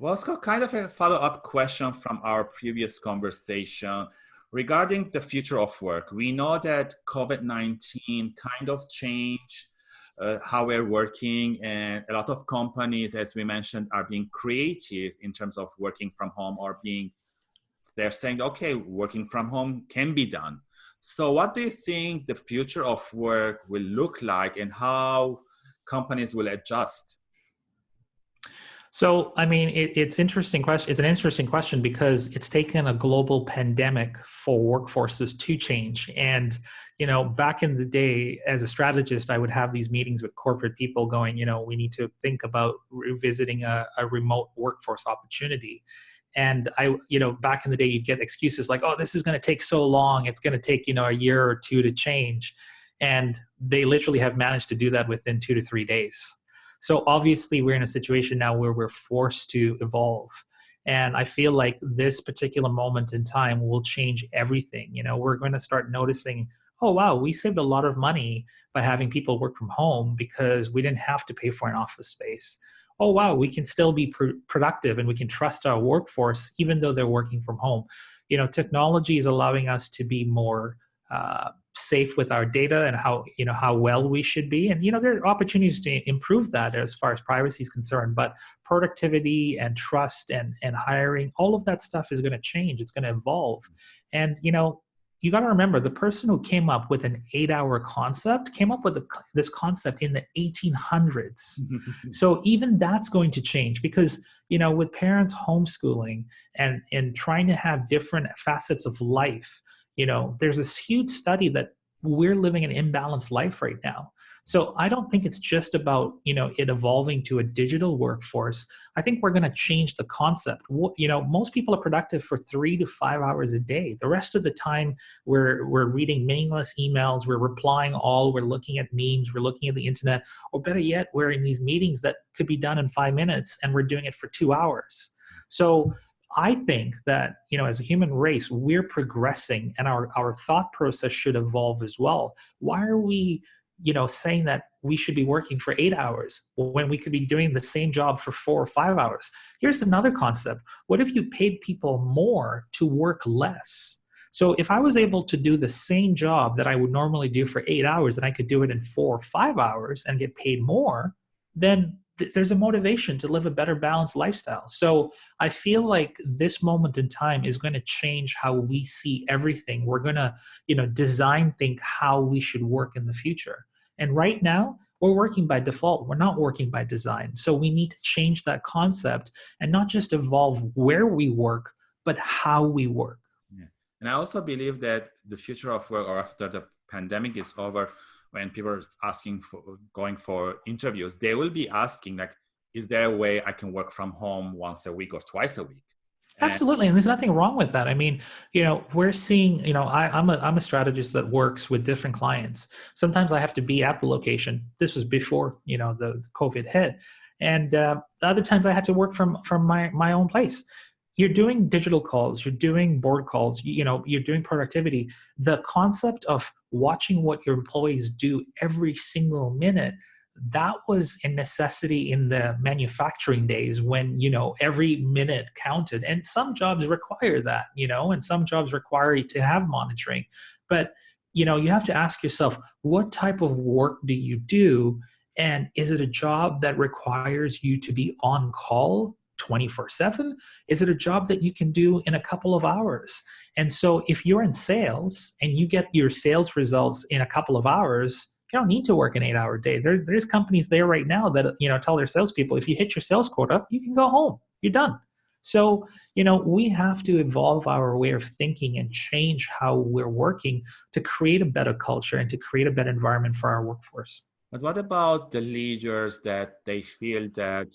Well, it's kind of a follow-up question from our previous conversation regarding the future of work. We know that COVID-19 kind of changed uh, how we're working and a lot of companies, as we mentioned, are being creative in terms of working from home or being, they're saying, okay, working from home can be done. So what do you think the future of work will look like and how companies will adjust? So, I mean, it, it's interesting question. It's an interesting question because it's taken a global pandemic for workforces to change. And you know, back in the day, as a strategist, I would have these meetings with corporate people, going, you know, we need to think about revisiting a, a remote workforce opportunity. And I, you know, back in the day, you'd get excuses like, "Oh, this is going to take so long. It's going to take you know a year or two to change," and they literally have managed to do that within two to three days so obviously, we're in a situation now where we're forced to evolve. And I feel like this particular moment in time will change everything. You know, we're going to start noticing, oh, wow, we saved a lot of money by having people work from home because we didn't have to pay for an office space. Oh, wow, we can still be pr productive and we can trust our workforce even though they're working from home. You know, technology is allowing us to be more uh, safe with our data and how you know how well we should be. And you know there are opportunities to improve that as far as privacy is concerned but productivity and trust and and hiring all of that stuff is going to change. It's going to evolve. And you know you got to remember the person who came up with an eight hour concept came up with a, this concept in the 1800s so even that's going to change because you know with parents homeschooling and and trying to have different facets of life you know there's this huge study that we're living an imbalanced life right now. So i don't think it's just about you know it evolving to a digital workforce. I think we're going to change the concept. You know most people are productive for three to five hours a day. The rest of the time we're we're reading meaningless emails we're replying all we're looking at memes we're looking at the internet or better yet we're in these meetings that could be done in five minutes and we're doing it for two hours. So I think that, you know, as a human race, we're progressing and our, our thought process should evolve as well. Why are we, you know, saying that we should be working for eight hours when we could be doing the same job for four or five hours? Here's another concept. What if you paid people more to work less? So if I was able to do the same job that I would normally do for eight hours and I could do it in four or five hours and get paid more, then there's a motivation to live a better balanced lifestyle. So I feel like this moment in time is going to change how we see everything. We're going to, you know, design think how we should work in the future. And right now, we're working by default. We're not working by design. So we need to change that concept and not just evolve where we work, but how we work. Yeah. And I also believe that the future of work or after the pandemic is over, when people are asking for going for interviews, they will be asking like, is there a way I can work from home once a week or twice a week? Absolutely, and there's nothing wrong with that. I mean, you know, we're seeing, you know, I, am a I'm a strategist that works with different clients. Sometimes I have to be at the location. This was before, you know, the COVID hit, and uh, other times I had to work from from my my own place you're doing digital calls you're doing board calls you, know you're doing productivity the concept of watching what your employees do every single minute that was a necessity in the manufacturing days when you know every minute counted. And some jobs require that you know and some jobs require you to have monitoring. But you know you have to ask yourself what type of work do you do? And is it a job that requires you to be on call 24 7? Is it a job that you can do in a couple of hours? And so if you're in sales and you get your sales results in a couple of hours, you don't need to work an eight hour day. There, there's companies there right now that you know tell their salespeople if you hit your sales quota, you can go home. You're done. So, you know, we have to evolve our way of thinking and change how we're working to create a better culture and to create a better environment for our workforce. But what about the leaders that they feel that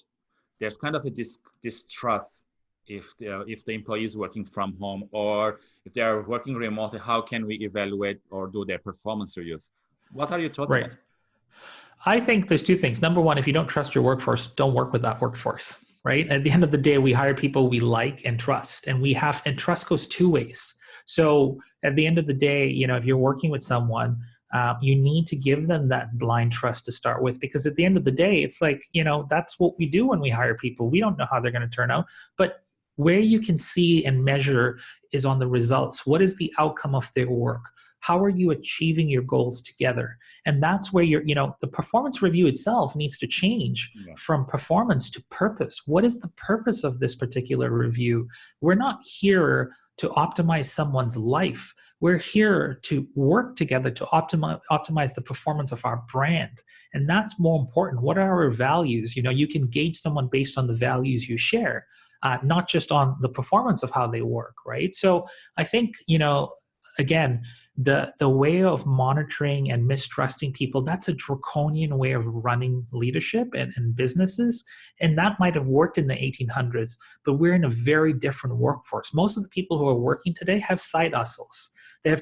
there's kind of a dis distrust if the, if the employee is working from home or if they are working remotely, how can we evaluate or do their performance reviews? What are your thoughts right. I think there's two things. Number one, if you don't trust your workforce, don't work with that workforce, right? At the end of the day, we hire people we like and trust, and we have, and trust goes two ways. So at the end of the day, you know, if you're working with someone, uh, you need to give them that blind trust to start with because at the end of the day it's like you know that's what we do when we hire people. We don't know how they're going to turn out but where you can see and measure is on the results. What is the outcome of their work? How are you achieving your goals together? And that's where you're you know the performance review itself needs to change yeah. from performance to purpose. What is the purpose of this particular review? We're not here to optimize someone's life we're here to work together to optimize optimize the performance of our brand. And that's more important. What are our values? You know you can gauge someone based on the values you share uh, not just on the performance of how they work right? So i think you know again the the way of monitoring and mistrusting people that's a draconian way of running leadership and, and businesses. And that might have worked in the 1800s but we're in a very different workforce. Most of the people who are working today have side hustles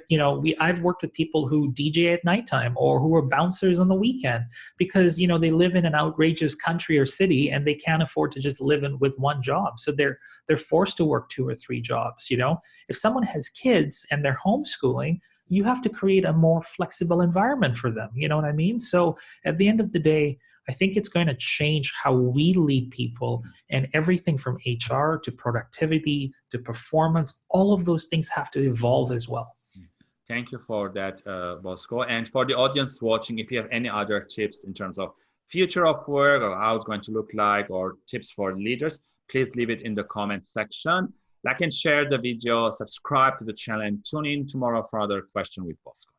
you know we i've worked with people who dj at nighttime or who are bouncers on the weekend because you know they live in an outrageous country or city and they can't afford to just live in with one job so they're they're forced to work two or three jobs you know if someone has kids and they're homeschooling you have to create a more flexible environment for them. You know what I mean? So at the end of the day, I think it's going to change how we lead people and everything from HR to productivity to performance, all of those things have to evolve as well. Thank you for that, uh, Bosco. And for the audience watching, if you have any other tips in terms of future of work or how it's going to look like or tips for leaders, please leave it in the comment section. Like and share the video, subscribe to the channel, and tune in tomorrow for another question with Bosco.